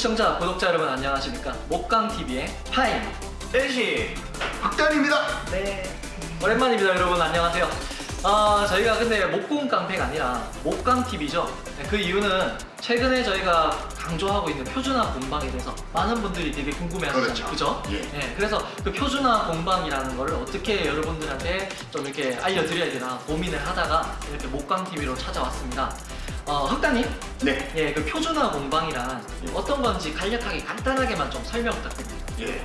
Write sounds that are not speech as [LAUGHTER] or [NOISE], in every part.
시청자, 구독자 여러분 안녕하십니까? 목강TV의 파인 LC 박단입니다. 네 오랜만입니다 여러분 안녕하세요 아 저희가 근데 목공 깡패가 아니라 목강TV죠 그 이유는 최근에 저희가 강조하고 있는 표준화 공방에 대해서 많은 분들이 되게 궁금해하시잖아요 그렇죠. 그죠? 예. 네, 그래서 그 표준화 공방이라는 거를 어떻게 여러분들한테 좀 이렇게 알려드려야 되나 고민을 하다가 이렇게 목강TV로 찾아왔습니다 어, 흑단님 네. 예, 그 표준화 공방이란 어떤 건지 간략하게 간단하게만 좀 설명 부탁드립니다. 예.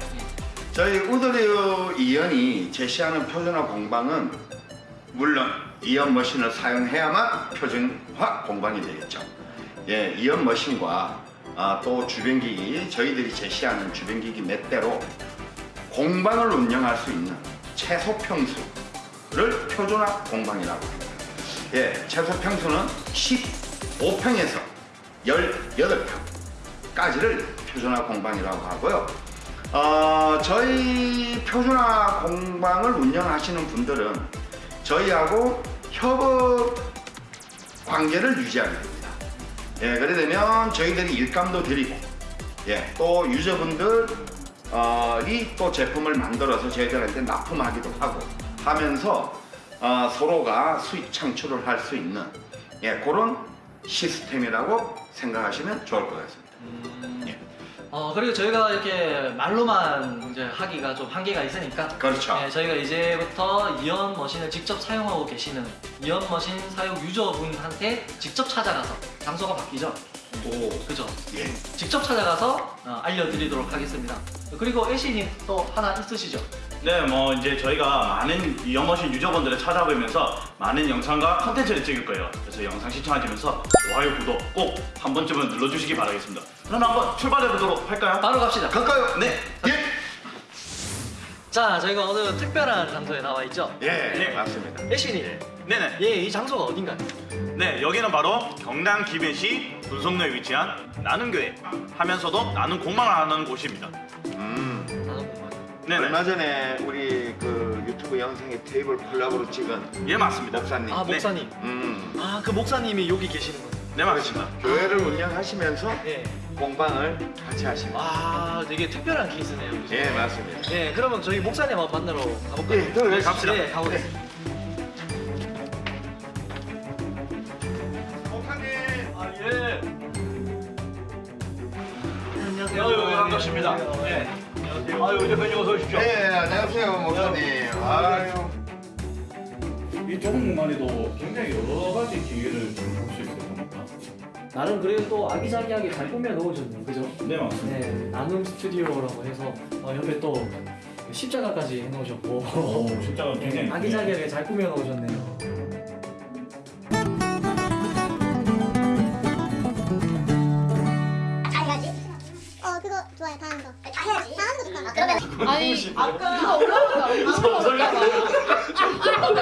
저희 우드리오 이연이 제시하는 표준화 공방은 물론 이연 머신을 사용해야만 표준화 공방이 되겠죠. 예, 이연 머신과 아, 또 주변기기 저희들이 제시하는 주변기기 몇 대로 공방을 운영할 수 있는 최소 평수를 표준화 공방이라고 합니다. 예, 최소 평수는 15평에서 18평까지를 표준화 공방이라고 하고요. 어, 저희 표준화 공방을 운영하시는 분들은 저희하고 협업 관계를 유지하게 됩니다. 예, 그래 되면 저희들이 일감도 드리고, 예, 또 유저분들이 또 제품을 만들어서 저희들한테 납품하기도 하고 하면서 어, 서로가 수익 창출을 할 수 있는 예, 그런 시스템이라고 생각하시면 좋을 것 같습니다. 예. 어, 그리고 저희가 이렇게 말로만 이제 하기가 좀 한계가 있으니까 그렇죠. 예, 저희가 이제부터 이연 머신을 직접 사용하고 계시는 이연 머신 사용 유저분한테 직접 찾아가서 장소가 바뀌죠. 오, 그죠? 예. 직접 찾아가서 어, 알려드리도록 하겠습니다. 그리고 애쉬님 또 하나 있으시죠? 네, 뭐 이제 저희가 많은 이 영어신 유저분들을 찾아보면서 많은 영상과 컨텐츠를 찍을 거예요. 그래서 영상 시청하시면서 좋아요, 구독 꼭 한 번쯤은 눌러주시기 바라겠습니다. 그럼 한번 출발해 보도록 할까요? 바로 갑시다. 갈까요? 네, 예. 자, 저희가 오늘 특별한 장소에 나와 있죠. 예, 네. 맞습니다. 애쉬님, 네네. 예, 이 장소가 어딘가요? 네, 여기는 바로 경남 기배시 분성로에 위치한 나눔교회 하면서도 나눔 공방을 하는 곳입니다. 음, 나는. 네네. 얼마 전에 우리 그 유튜브 영상에 테이블 콜라보로 찍은 예, 맞습니다. 목사님. 아, 목사님. 음, 아, 그 목사님이 여기 계시는 거예요. 네, 맞습니다. 교회를 운영하시면서 예. 공방을 같이 하시는. 아, 되게 특별한 케이스네요. 예, 맞습니다. 예, 그러면 저희 목사님 한번 만나러 가볼까요? 예, 네, 갑시다. 예, 가보겠습니다. 목사님. 아, 예. 안녕하세요. 아유, 반갑습니다. 네. 아유, 대표님 어서 오십시오. 네, 안녕하세요, 목사님. 아유. 이 공간에도 굉장히 여러 가지 기회를 볼수 있을 겁니다. 나름 그래도 또 아기자기하게 잘 꾸며 놓으셨네요. 그죠? 네, 맞습니다. 네, 나눔 스튜디오라고 해서 어, 옆에 또 십자가까지 해놓으셨고 오, 네, 굉장히 [LAUGHS] 아기자기하게 잘 꾸며 놓으셨네요. 아니 아까 누가 올라오니까 안 올라올까봐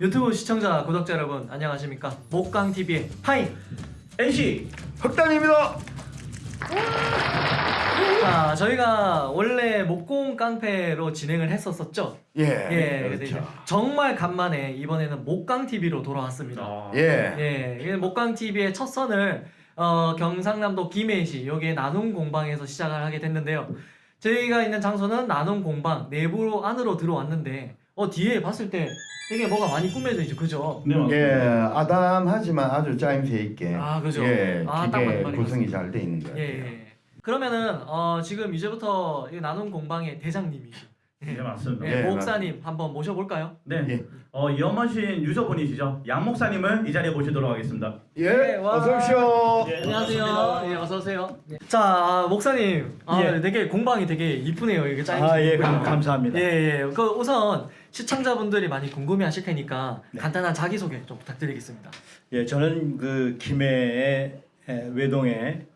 유튜브 시청자, 구독자 여러분 안녕하십니까? 목강TV의 파인! NC 흑단입니다. 자, 저희가 원래 목공 깡패로 진행을 했었었죠? 예. 예, 그렇죠. 정말 간만에 이번에는 목강TV로 돌아왔습니다. 아, 예. 예, 이게 목강TV의 첫 선을 어, 경상남도 김해시 여기에 나눔 공방에서 시작을 하게 됐는데요. 저희가 있는 장소는 나눔 공방 내부로 안으로 들어왔는데 어 뒤에 봤을 때 되게 뭐가 많이 꾸며져 있죠, 그죠? 네, 맞습니다. 예, 아담하지만 아주 짜임새 있게. 아, 그죠. 예, 아, 딱 맞는 기계 구성이 것잘돼 있는 것 예. 예. 그러면은 어, 지금 이제부터 이 나눔 공방의 대장님이죠. 네, 맞습니다. 예, 예, 목사님 한번 모셔볼까요? 네. 예. 어, 이엄마신 유저분이시죠? 양 목사님을 이 자리에 모시도록 하겠습니다. 예, 네, 와. 어서 오십시오. 예, 안녕하세요. 반갑습니다. 예, 어서 오세요. 자, 아, 목사님. 아, 예. 되게 공방이 되게 이쁘네요. 이게 짜임. 아, 예, 감, 감사합니다. 예, 예. 그 우선 시청자분들이 많이 궁금해 하실 테니까 네. 간단한 자기 소개 좀 부탁드리겠습니다. 예, 저는 그 김해의 에, 외동의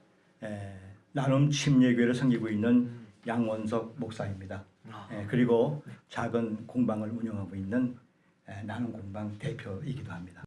에, 나눔 침례교회를 섬기고 있는 양원석 목사입니다. 아, 예, 그리고 작은 공방을 운영하고 있는 에, 나눔 공방 대표이기도 합니다.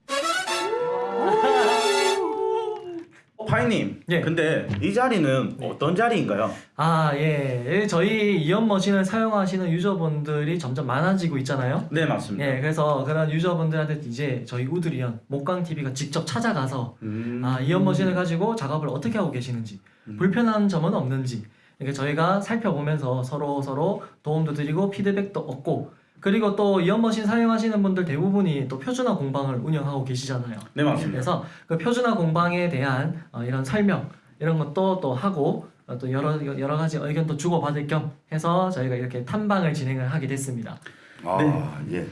어, [LAUGHS] 파이님. 예. 근데 이 자리는 어떤 자리인가요? 아, 예. 예, 저희 이연 머신을 사용하시는 유저분들이 점점 많아지고 있잖아요. 네 맞습니다. 예, 그래서 그런 유저분들한테 이제 저희 우드리언 목강 TV가 직접 찾아가서 음. 아, 이연 머신을 가지고 작업을 어떻게 하고 계시는지 불편한 점은 없는지 이렇게 저희가 살펴보면서 서로 서로 도움도 드리고 피드백도 얻고 그리고 또 이연 머신 사용하시는 분들 대부분이 또 표준화 공방을 운영하고 계시잖아요. 네 맞습니다. 그래서 그 표준화 공방에 대한 어, 이런 설명 이런 것도 또 하고 어, 또 여러 여러 가지 의견도 주고 받을 겸 해서 저희가 이렇게 탐방을 진행을 하게 됐습니다. 아, 예.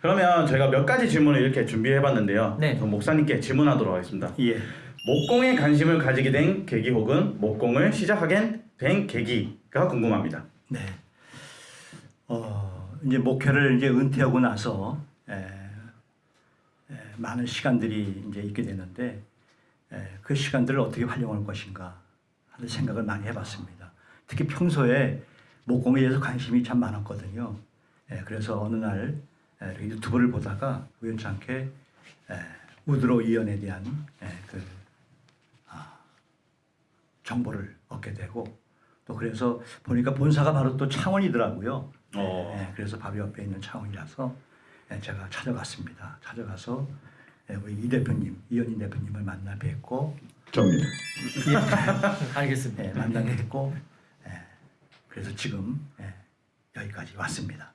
그러면 저희가 몇 가지 질문을 이렇게 준비해봤는데요. 네. 목사님께 질문하도록 하겠습니다. 예. 목공에 관심을 가지게 된 계기 혹은 목공을 시작하게 된 계기가 궁금합니다. 네. 어, 이제 목회를 이제 은퇴하고 나서 에, 에, 많은 시간들이 이제 있게 되는데 에, 그 시간들을 어떻게 활용할 것인가 하는 생각을 많이 해봤습니다. 특히 평소에 목공에 대해서 관심이 참 많았거든요. 에, 그래서 어느 날 유튜브를 보다가 우연찮게 에, 우드로 이연에 대한 에, 그 아, 정보를 얻게 되고 또 그래서 보니까 본사가 바로 또 창원이더라고요. 어. 예, 그래서 바로 옆에 있는 창원이라서 예, 제가 찾아갔습니다. 찾아가서 예, 우리 이 대표님, 이현희 대표님을 만나 뵙고 접니다. [LAUGHS] 알겠습니다. 예, 만나 뵙고 예, 그래서 지금 예, 여기까지 왔습니다.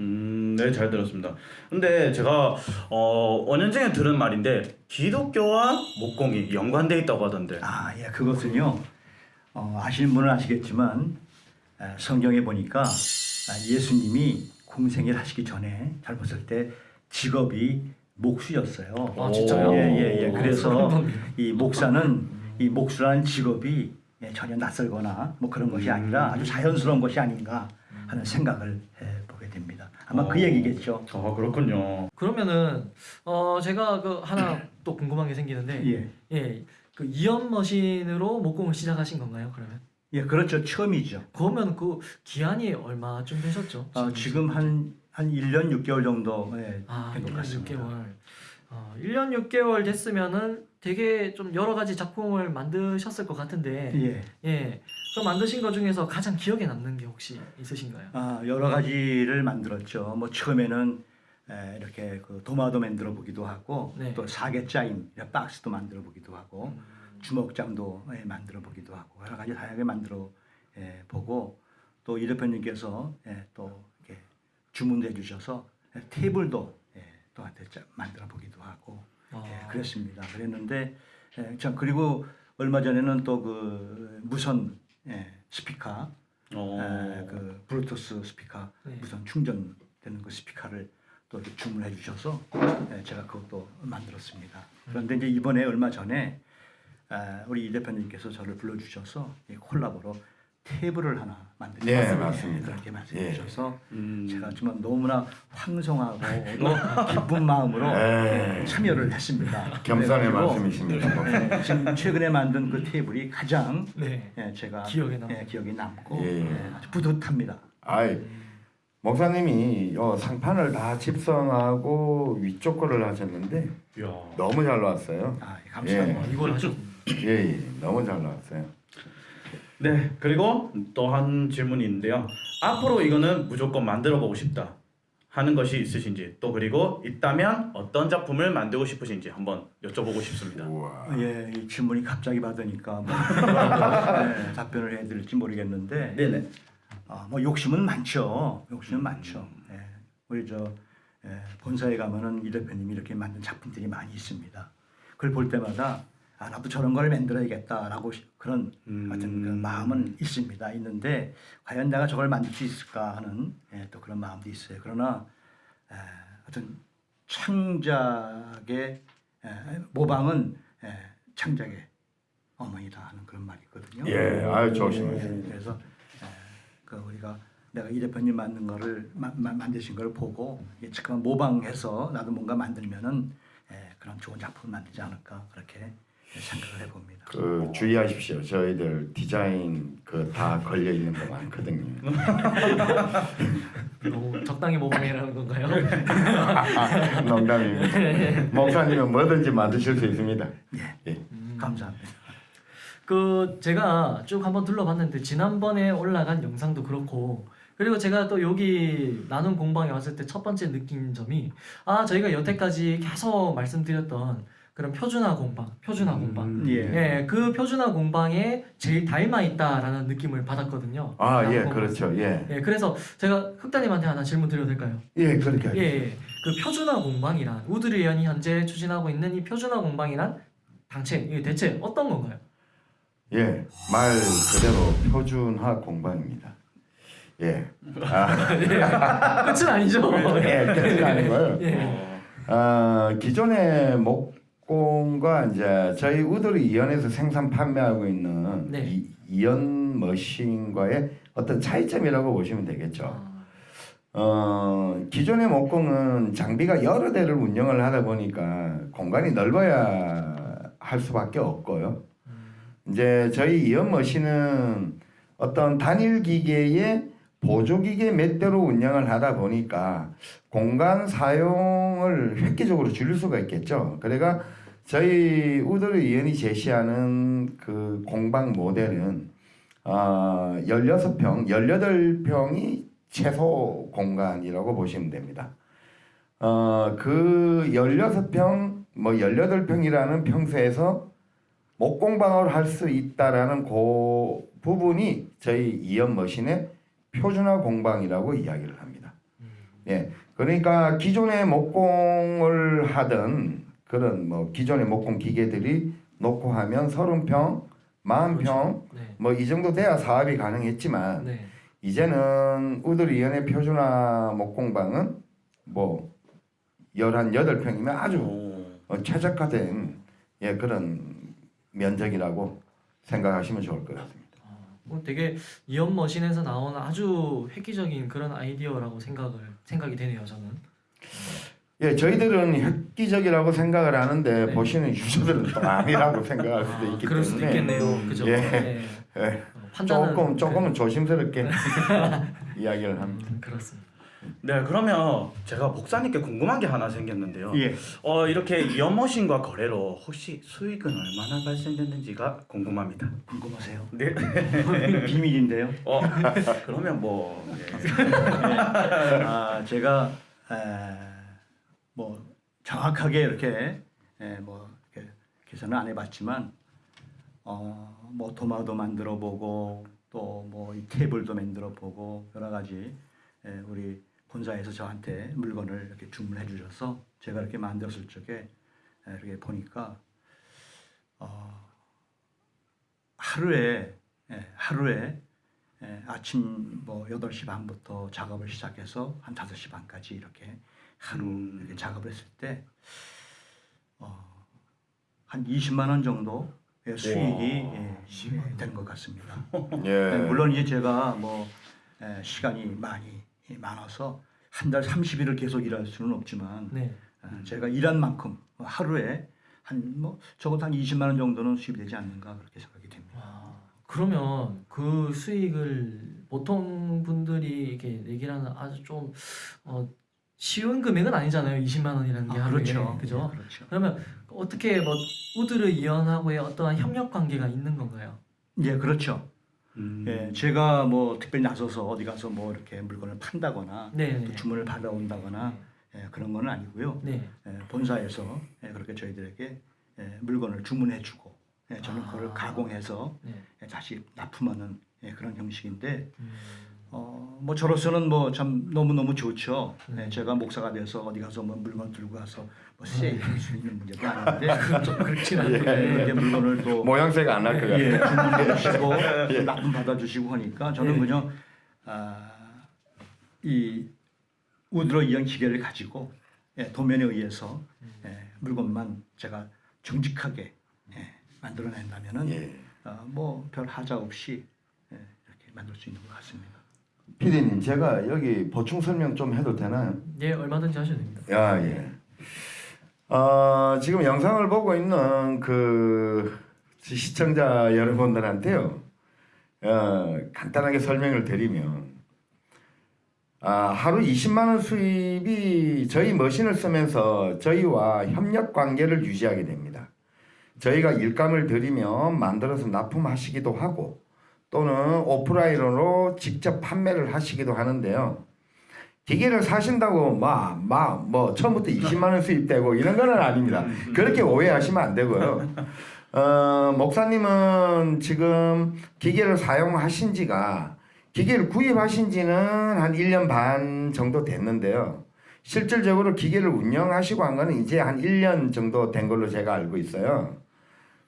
음, 네, 잘 들었습니다. 근데 제가 어, 5년 전에 들은 말인데 기독교와 목공이 연관돼 있다고 하던데. 아, 예, 그것은요. 어, 아시는 분은 아시겠지만 에, 성경에 보니까 아, 예수님이 공생일 하시기 전에 잘 봤을 때 직업이 목수였어요. 아, 진짜요? 예, 예, 예. 오, 그래서. 이 목사는 이 목수라는 직업이 예, 전혀 낯설거나 뭐 그런 것이 아니라 아주 자연스러운 것이 아닌가 하는 생각을 해 보게 됩니다. 아마 그 어. 얘기겠죠. 아, 그렇군요. 그러면은 어 제가 그 하나 [COUGHS] 또 궁금한 게 생기는데 예, 예. 그 이연 머신으로 목공을 시작하신 건가요? 그러면? 예, 그렇죠. 처음이죠. 그러면 그 기한이 얼마쯤 되셨죠? 어, 지금 한, 한 1년 6개월 정도 예, 아, 된것 1년 같습니다. 6개월. 어, 1년 6개월 됐으면은 되게 좀 여러 가지 작품을 만드셨을 것 같은데 예. 예. 그 만드신 것 중에서 가장 기억에 남는 게 혹시 있으신가요? 아, 여러 가지를 만들었죠. 뭐 처음에는 에, 이렇게 그 도마도 만들어 보기도 하고 네. 또 사계 짜임 이런 박스도 만들어 보기도 하고 주먹장도 예, 만들어 보기도 하고 여러 가지 다양하게 만들어 예, 보고 또 이 대표님께서 예, 또 이렇게 주문도 해주셔서 예, 테이블도 예, 또한테 짜- 만들어 보기도 하고 아. 예, 그랬습니다. 그랬는데 예, 참 그리고 얼마 전에는 또 그 무선 예, 스피커 어. 에, 그 블루투스 스피커 네. 무선 충전되는 그 스피커를 또 이렇게 주문해 주셔서 에, 제가 그것도 만들었습니다. 그런데 이제 이번에 얼마 전에 에, 우리 이 대표님께서 저를 불러 주셔서 콜라보로 테이블을 하나 만들어 네, 맞습니다. 그렇게 말씀해 예. 주셔서 음. 제가 정말 너무나 황송하고 또 [LAUGHS] 기쁜 마음으로 에. 에, 참여를 했습니다. 겸손의 말씀이십니다. 에, 지금 최근에 만든 그 테이블이 가장 네. 예, 제가 기억에 남- 예, 기억에 남고 예. 예, 아주 뿌듯합니다. 아이 목사님이 요 상판을 다 집성하고 위쪽 거를 하셨는데 이야. 너무 잘 나왔어요. 아, 예, 감사합니다. 아, 이걸 하셨. 예, 예, 너무 잘 나왔어요. 네, 그리고 또 한 질문이 있는데요. 앞으로 이거는 무조건 만들어 보고 싶다 하는 것이 있으신지 또 그리고 있다면 어떤 작품을 만들고 싶으신지 한번 여쭤보고 싶습니다. 우와. 예, 이 질문이 갑자기 받으니까 뭐, 예, [LAUGHS] 답변을 해드릴지 모르겠는데 네네. 아, 뭐 욕심은 많죠. 욕심은 많죠. 예, 우리 저 예, 본사에 가면은 이 대표님이 이렇게 만든 작품들이 많이 있습니다. 그걸 볼 때마다 아, 나도 저런 걸 만들어야겠다라고 시- 그런 음. 어떤 그 마음은 있습니다. 있는데 과연 내가 저걸 만들 수 있을까 하는 예, 또 그런 마음도 있어요. 그러나 에, 어떤 창작의 에, 모방은 에, 창작의 어머니다 하는 그런 말이 있거든요. 예, 아유 좋으십니다. 예, 그래서 에, 그 우리가 내가 이 대표님 만든 거를 마, 마, 만드신 걸 보고 예, 잠깐 모방해서 나도 뭔가 만들면은 에, 그런 좋은 작품을 만들지 않을까 그렇게 생각을 해봅니다. 그 주의하십시오. 저희들 디자인 그 다 걸려 있는 거 많거든요. [LAUGHS] 너무 적당히 모방이라는 건가요? [LAUGHS] 농담입니다. 목사님은 뭐든지 만드실 수 있습니다. 예. 음. 감사합니다. 그 제가 쭉 한번 둘러봤는데 지난번에 올라간 영상도 그렇고 그리고 제가 또 여기 나눔 공방에 왔을 때 첫 번째 느낀 점이 아 저희가 여태까지 계속 말씀드렸던 그런 표준화 공방, 표준화 공방, 예. 예, 그 표준화 공방에 제일 닮아 있다라는 느낌을 받았거든요. 아, 예. 그렇죠. 예. 예, 그래서 제가 흑다님한테 하나 질문 드려도 될까요? 예, 그렇게 예, 예, 그 표준화 공방이란 우드리 의원이 현재 추진하고 있는 이 표준화 공방이란 당체, 이게 대체 어떤 건가요? 예, 말 그대로 표준화 공방입니다. 예. 아, [LAUGHS] 끝은 아니죠. 예, 끝이 아니고요. 예. 어, 기존의 목공과 이제 저희 우드리 이연에서 생산 판매하고 있는 네. 이, 이연 머신과의 어떤 차이점이라고 보시면 되겠죠. 아, 어, 기존의 목공은 장비가 여러 대를 운영을 하다 보니까 공간이 넓어야 할 수밖에 없고요. 이제 저희 이연 머신은 어떤 단일 기계에 보조 기계 몇 대로 운영을 하다 보니까 공간 사용을 획기적으로 줄일 수가 있겠죠. 그래가 저희 우드르 이연이 제시하는 그 공방 모델은 어, 16평, 18평이 최소 공간이라고 보시면 됩니다. 어, 그 16평, 뭐 18평이라는 평수에서 목공방을 할수 있다라는 그 부분이 저희 이연 머신의 표준화 공방이라고 이야기를 합니다. 예. 그러니까 기존의 목공을 하던 그런 뭐 기존의 목공 기계들이 놓고 하면 30평, 40평 네. 뭐이 정도 돼야 사업이 가능했지만 네. 이제는 우들 이연의 표준화 목공방은 뭐 열한 여덟 평이면 아주 오. 어, 최적화된 예 그런 면적이라고 생각하시면 좋을 것 같습니다. 뭐 되게 이연 머신에서 나오는 아주 획기적인 그런 아이디어라고 생각을 생각이 되네요, 저는. 예, 저희들은 획기적이라고 생각을 하는데 네. 보시는 유저들은 또 아니라고 [LAUGHS] 생각할 수도 아, 있기 그럴 수도 때문에 있겠네요, 그죠? 예. 네. 예, 어, 판단은 조금 조금은 조심스럽게 [LAUGHS] 이야기를 합니다. 음, 그렇습니다. 네, 그러면 제가 목사님께 궁금한 게 하나 생겼는데요. 예. 어, 이렇게 이연머신과 거래로 혹시 수익은 얼마나 발생됐는지가 궁금합니다. 궁금하세요? 네. 비밀인데요. [LAUGHS] 어, 그러면 뭐 네. 아, 제가 에, 뭐 정확하게 이렇게 에, 뭐 이렇게 계산을 안 해봤지만 어, 뭐 도마도 만들어 보고 또 뭐 이 테이블도 만들어 보고 여러 가지 에, 우리 본사에서 저한테 물건을 이렇게 주문해 주셔서 제가 이렇게 만들었을 적에 에, 이렇게 보니까 어, 하루에 예, 하루에 예, 아침 뭐 8시 반부터 작업을 시작해서 한 5시 반까지 이렇게 하루 음. 이렇게 작업을 했을 때 어, 한 20만 원 정도 의 수익이 예, 된것 같습니다. 예. 네, 물론 이제 제가 뭐 에, 시간이 많이 많아서 한 달 30일을 계속 일할 수는 없지만 네. 어, 제가 일한 만큼 하루에 한 뭐 적어도 한 20만 원 정도는 수입이 되지 않는가 그렇게 생각이 됩니다. 와, 그러면 그 수익을 보통 분들이 이렇게 얘기를 하는 아주 좀 어, 쉬운 금액은 아니잖아요. 20만 원이라는 게 아, 하루에. 그렇죠. 그죠? 네, 그렇죠. 그러면 어떻게 뭐 우드르 이연하고의 어떠한 협력 관계가 있는 건가요? 예, 그렇죠. 음. 예, 제가 뭐 특별히 나서서 어디 가서 뭐 이렇게 물건을 판다거나 네. 또 주문을 받아온다거나 예, 그런 건 아니고요. 네. 예, 본사에서 예, 그렇게 저희들에게 예, 물건을 주문해주고 예, 저는 아. 그걸 가공해서 네. 예, 다시 납품하는 예, 그런 형식인데 음, 어, 뭐 저로서는 뭐 참 너무 너무 좋죠. 네. 예, 제가 목사가 돼서 어디 가서 뭐 물건 들고 가서 뭐 세일할 수 있는 문제도 아닌데 좀 [LAUGHS] 그렇진 않고. 예, 물건을 또 모양새가 안 날 것 같아요. 예, 주문해 주시고 [LAUGHS] 납품 받아주시고 하니까 저는 예. 그냥 아, 이 우드로 이형 기계를 가지고 예, 도면에 의해서 예, 물건만 제가 정직하게 예, 만들어낸다면은 예. 어, 뭐별 하자 없이 예, 이렇게 만들 수 있는 것 같습니다. 피디님 제가 여기 보충 설명 좀 해도 되나요? 예, 얼마든지 하셔도 됩니다. 야 예. 어, 지금 영상을 보고 있는 그 시청자 여러분들한테요. 어, 간단하게 설명을 드리면 아, 하루 20만 원 수입이 저희 머신을 쓰면서 저희와 협력 관계를 유지하게 됩니다. 저희가 일감을 드리면 만들어서 납품하시기도 하고 또는 오프라인으로 직접 판매를 하시기도 하는데요. 기계를 사신다고 막 막 뭐 처음부터 20만 원 수입되고 이런 거는 아닙니다. 그렇게 오해하시면 안 되고요. 어, 목사님은 지금 기계를 사용하신 지가 기계를 구입하신 지는 한 1년 반 정도 됐는데요. 실질적으로 기계를 운영하시고 한 거는 이제 한 1년 정도 된 걸로 제가 알고 있어요.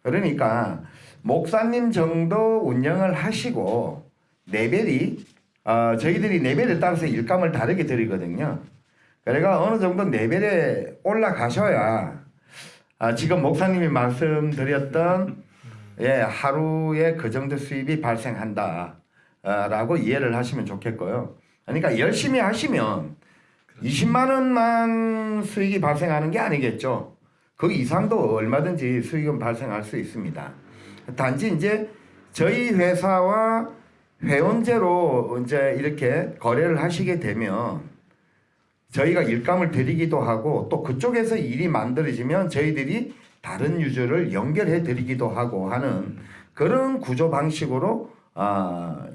그러니까 목사님 정도 운영을 하시고 레벨이 어, 저희들이 레벨에 따라서 일감을 다르게 드리거든요. 그러니까 어느 정도 레벨에 올라가셔야 아, 지금 목사님이 말씀드렸던 예, 하루에 그 정도 수입이 발생한다. 아, 라고 이해를 하시면 좋겠고요. 그러니까 열심히 하시면 20만 원만 수익이 발생하는 게 아니겠죠. 그 이상도 얼마든지 수익은 발생할 수 있습니다. 단지 이제 저희 회사와 회원제로 이제 이렇게 거래를 하시게 되면 저희가 일감을 드리기도 하고 또 그쪽에서 일이 만들어지면 저희들이 다른 유저를 연결해 드리기도 하고 하는 그런 구조 방식으로 아,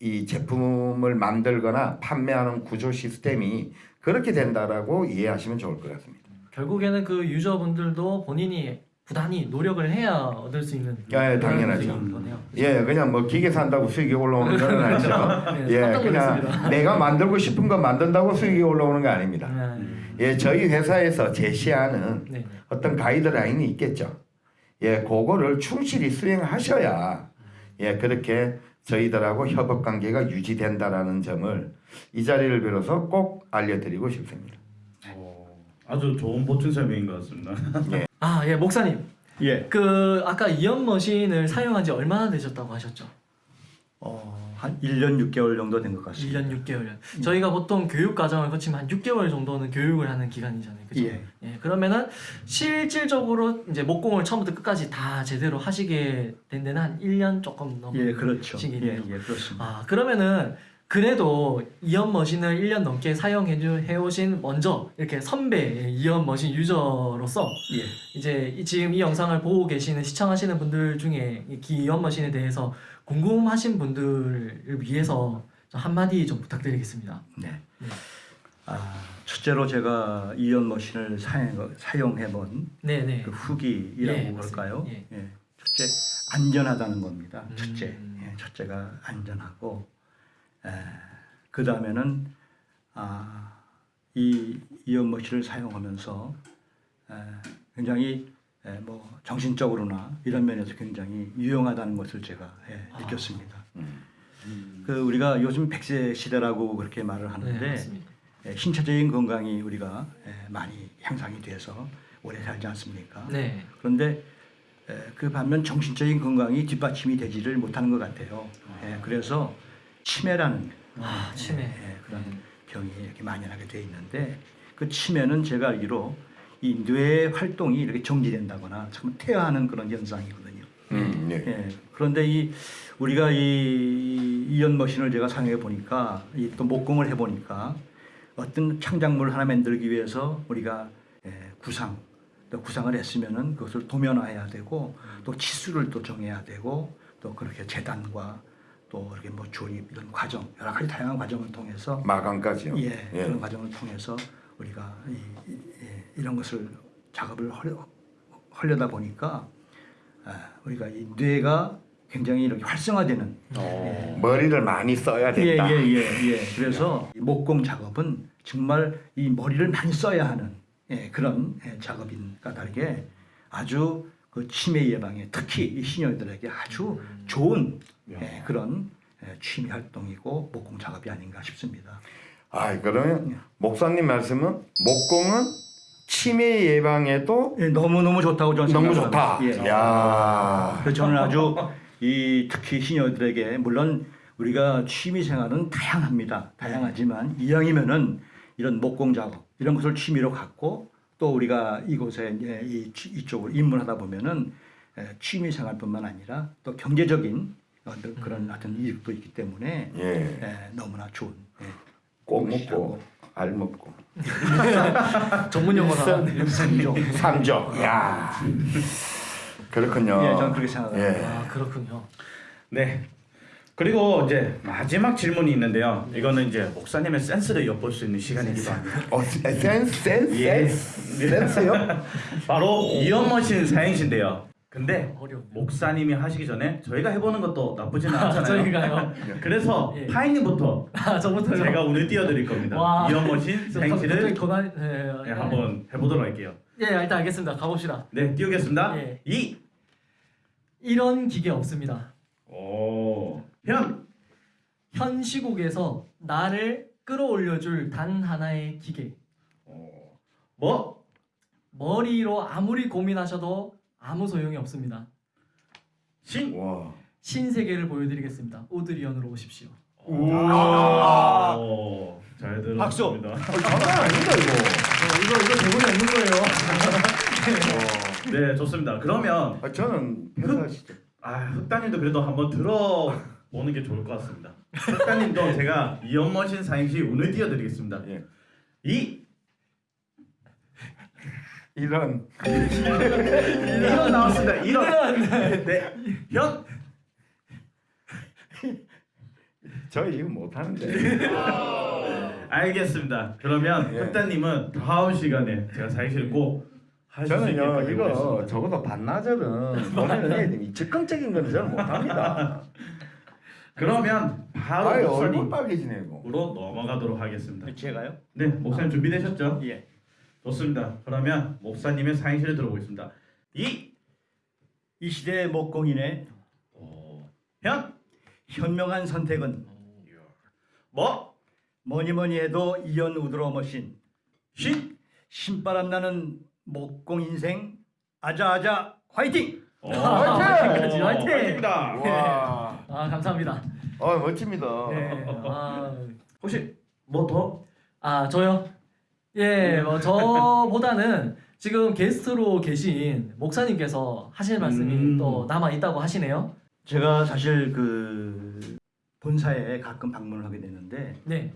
이 제품을 만들거나 판매하는 구조 시스템이 그렇게 된다라고 이해하시면 좋을 것 같습니다. 결국에는 그 유저분들도 본인이 부단히 노력을 해야 얻을 수 있는 예, 그런 당연하죠. 거네요. 예, 그냥 뭐 기계 산다고 수익이 올라오는 건 [LAUGHS] 아니죠. 네, 예, 깜짝 그냥 놀랐습니다. 내가 만들고 싶은 거 만든다고 수익이 올라오는 거 아닙니다. 네, 예, 저희 회사에서 제시하는 네, 네. 어떤 가이드라인이 있겠죠. 예, 그거를 충실히 수행하셔야 예, 그렇게 저희들하고 협업 관계가 유지된다라는 점을 이 자리를 빌어서 꼭 알려드리고 싶습니다. 어, 아주 좋은 보충 설명인 것 같습니다. 아, 예, 목사님. 예. 그 아까 이연 머신을 사용한 지 얼마나 되셨다고 하셨죠? 어, 한 1년 6개월 정도 된 것 같습니다. 1년 6개월. 저희가 보통 교육 과정을 거치면 한 6개월 정도는 교육을 하는 기간이잖아요. 그죠? 예. 예, 그러면은 실질적으로 이제 목공을 처음부터 끝까지 다 제대로 하시게 된 데는 한 1년 조금 넘은 예, 그렇죠. 예, 시기네요. 예, 그렇습니다. 아, 그러면은 그래도 이연 머신을 1년 넘게 사용해 주- 해오신 먼저 이렇게 선배 이연 머신 유저로서 예. 이제 이- 지금 이 영상을 보고 계시는 시청하시는 분들 중에 이 기이연 머신에 대해서 궁금하신 분들을 위해서 좀 한마디 좀 부탁드리겠습니다. 네. 네. 아, 첫째로 제가 이연 머신을 사용, 사용해본 네 네. 그 후기이라고 예, 그럴까요? 맞습니다. 예. 첫째 안전하다는 겁니다. 음. 첫째, 예, 첫째가 안전하고 그 다음에는 아, 이 이연 머신을 사용하면서 에, 굉장히 에, 뭐 정신적으로나 이런 면에서 굉장히 유용하다는 것을 제가 예, 아. 느꼈습니다. 그 우리가 요즘 100세 시대라고 그렇게 말을 네, 하는데 맞습니다. 예, 신체적인 건강이 우리가 예, 많이 향상이 돼서 오래 살지 않습니까? 네. 그런데 에, 그 반면 정신적인 건강이 뒷받침이 되지를 못하는 것 같아요. 예, 그래서 치매라는 아, 치매. 예, 그런 병이 이렇게 만연하게 돼 있는데 그 치매는 제가 알기로 이 뇌 활동이 이렇게 정지된다거나 참 퇴화하는 그런 현상이거든요. 음, 네. 예, 그런데 이 우리가 이 이연 머신을 제가 사용해 보니까 이 또 목공을 해 보니까 어떤 창작물을 하나 만들기 위해서 우리가 예, 구상 또 구상을 했으면은 그것을 도면화해야 되고 또 치수를 또 정해야 되고 또 그렇게 재단과 또 이렇게 뭐 조립 이런 과정 여러 가지 다양한 과정을 통해서 마감까지요. 예, 그런 과정을 통해서 우리가 이, 이, 예, 이런 것을 작업을 하려, 하려다 보니까 아, 우리가 이 뇌가 굉장히 이렇게 활성화되는 머리를 많이 써야 예, 된다. 예, 예, 예. 그래서 이 목공 작업은 정말 이 머리를 많이 써야 하는 예, 그런 예, 작업인가 다르게 아주 그 치매 예방에 특히 이 시니어들에게 아주 좋은 예, 그런 예, 취미 활동이고 목공 작업이 아닌가 싶습니다. 아, 그러면 목사님 말씀은 목공은 치매 예방에도 예, 너무 너무 좋다고 저는 너무 생각합니다. 좋다. 예. 야. 그래서 저는 아주 이 특히 시니어들에게 물론 우리가 취미 생활은 다양합니다. 다양하지만 이왕이면은 이런 목공 작업 이런 것을 취미로 갖고 또 우리가 이곳에 이제 이 취- 이쪽으로 입문하다 보면은 에, 취미 생활뿐만 아니라 또 경제적인 어떤 그런 어떤 이익도 있기 때문에 예. 에, 너무나 좋은 예, 꼭. 먹고 알 먹고 [LAUGHS] 전문 용어가 삼종. 삼적. 야. 그렇군요. 예, 저는 그렇게 생각합니다. 예. 아 그렇군요. 네. 그리고 이제 마지막 질문이 있는데요. 이거는 이제 목사님의 센스를 엿볼 수 있는 시간이기도 합니다. 어, 센스 센스 예. 센스 센스요? [LAUGHS] 바로 이연머신 사행시인데요. 근데. 목사님이 하시기 전에 저희가 해보는 것도 나쁘지는 아, 않잖아요. 저희가요. [LAUGHS] 그래서 예. 파이님부터 아. 제가 오늘 띄워드릴 겁니다. 와. 이연머신 저 사행시를 고난. 예, 네, 한번 해보도록 할게요. 예 일단 알겠습니다. 가봅시다. 네, 띄우겠습니다. 예. 이. 이런 기계 없습니다. 오. 현. 현 시국에서 나를 끌어올려줄 단 하나의 기계. 어. 뭐. 머리로 아무리 고민하셔도 아무 소용이 없습니다. 신. 와. 신세계를 보여드리겠습니다. 오드리언으로 오십시오. 아. 오. 잘 박수. 들었습니다. 장난 아니다 이거. 어, 이거 이거 대본에 없는 거예요. 네, 좋습니다. 그러면 아, 저는 회사 시죠. 아, 흑단님도 그래도 한번 들어 보는 게 좋을 것 같습니다. [LAUGHS] 흑단님도 제가 이연머신 사행시 운을 띄워드리겠습니다. 예. 이. 이런 이런 나왔습니다. 이런. 네. 현. 저 이거 못 하는데. 알겠습니다. 그러면 예. 흑단님은 다음 시간에 제가 사행시를 꼭 저는요 이거. 적어도 반나절은 [LAUGHS] 보면은 해야 됩니다. 즉흥적인 거는 저는 못 합니다. [LAUGHS] 그러면 바로 얼굴 목사님으로 빨개지네 이거. 넘어가도록 하겠습니다. 제가요? 네, 목사님 준비되셨죠? 예. 좋습니다. 그러면 목사님의 사행시를 들어보겠습니다. 이. 이 시대의 목공인의 오. 현. 현명한 선택은 뭐. 뭐니 뭐니 해도 이연 우드러 머신 신. 신바람 나는 목공 인생 아자아자 화이팅! 오, 화이팅! [LAUGHS] 오, 화이팅! 화이팅입니다. 와. 아 감사합니다. 아 멋집니다. 네. 아, 혹시 뭐 더? 아 저요? 예, 뭐 저보다는 지금 게스트로 계신 목사님께서 하실 말씀이 음. 또 남아 있다고 하시네요. 제가 사실 그 본사에 가끔 방문을 하게 되는데 네.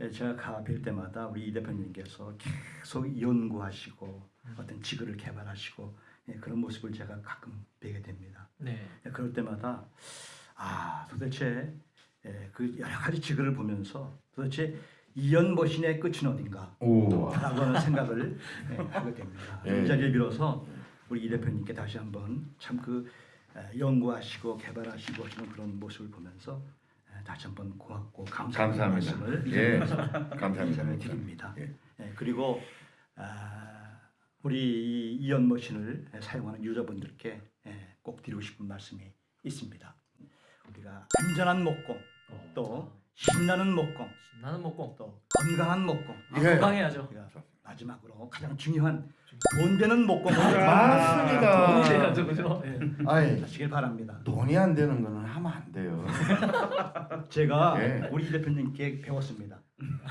예, 제가 가뵐 때마다 우리 이 대표님께서 계속 연구하시고 어떤 지구를 개발하시고 예, 그런 모습을 제가 가끔 뵈게 됩니다. 네. 예, 그럴 때마다 아 도대체 예, 그 여러 가지 지구를 보면서 도대체 이연머신의 끝은 어딘가 오. 라고 하는 생각을 예, [LAUGHS] 하게 됩니다. 예. 이 자리를 빌어서 우리 이 대표님께 다시 한번 참 그 연구하시고 개발하시고 하시는 그런 모습을 보면서 예, 다시 한번 고맙고 감사하는 감사합니다. 말씀을 이 예. [LAUGHS] 감사합니다. 드립니다. 예. 예, 그리고 아, 우리 이 이연머신을 사용하는 유저분들께 예, 꼭 드리고 싶은 말씀이 있습니다. 우리가 안전한 목공, 또 신나는 목공, 나는 먹고 또 건강한 목공, 아, 예. 건강해야죠. 마지막으로 가장 중요한 돈 되는 목공을 맞습니다. 돈이 돼야죠, 그죠? 예. 아이 하시길 바랍니다. 돈이 안 되는 거는 하면 안 돼요. [LAUGHS] 제가 예. 우리 이 대표님께 배웠습니다.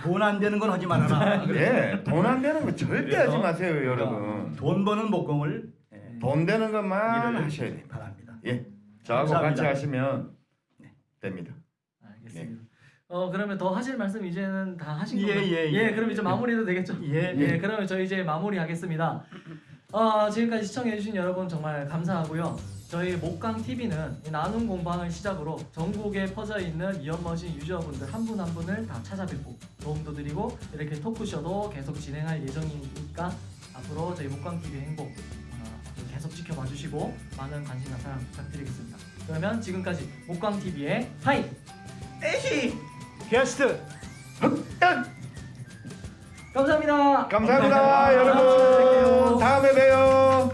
돈 안 되는 건 하지 말아라. 예, 돈 안 되는 거 절대 하지 마세요, 여러분. 돈 버는 목공을 예, 돈 되는 것만 하셔야. 바랍니다. 예, 저하고 감사합니다. 같이 하시면 네. 됩니다. 알겠습니다. 어 그러면 더 하실 말씀 이제는 다 하신 예, 건가요? 예, 예. 그럼 이제 마무리도 되겠죠? 예, 예, 그러면 저희 이제 마무리하겠습니다. 어, 지금까지 시청해주신 여러분 정말 감사하고요. 저희 목강 TV는 나눔 공방을 시작으로 전국에 퍼져 있는 이연머신 유저분들 한 분 한 분을 다 찾아뵙고 도움도 드리고 이렇게 토크쇼도 계속 진행할 예정이니까 앞으로 저희 목강 TV의 행복 어, 계속 지켜봐 주시고 많은 관심과 사랑 부탁드리겠습니다. 그러면 지금까지 목강 TV의 하이 게스트 감사합니다. 감사합니다, 여러분. 다음에 봬요.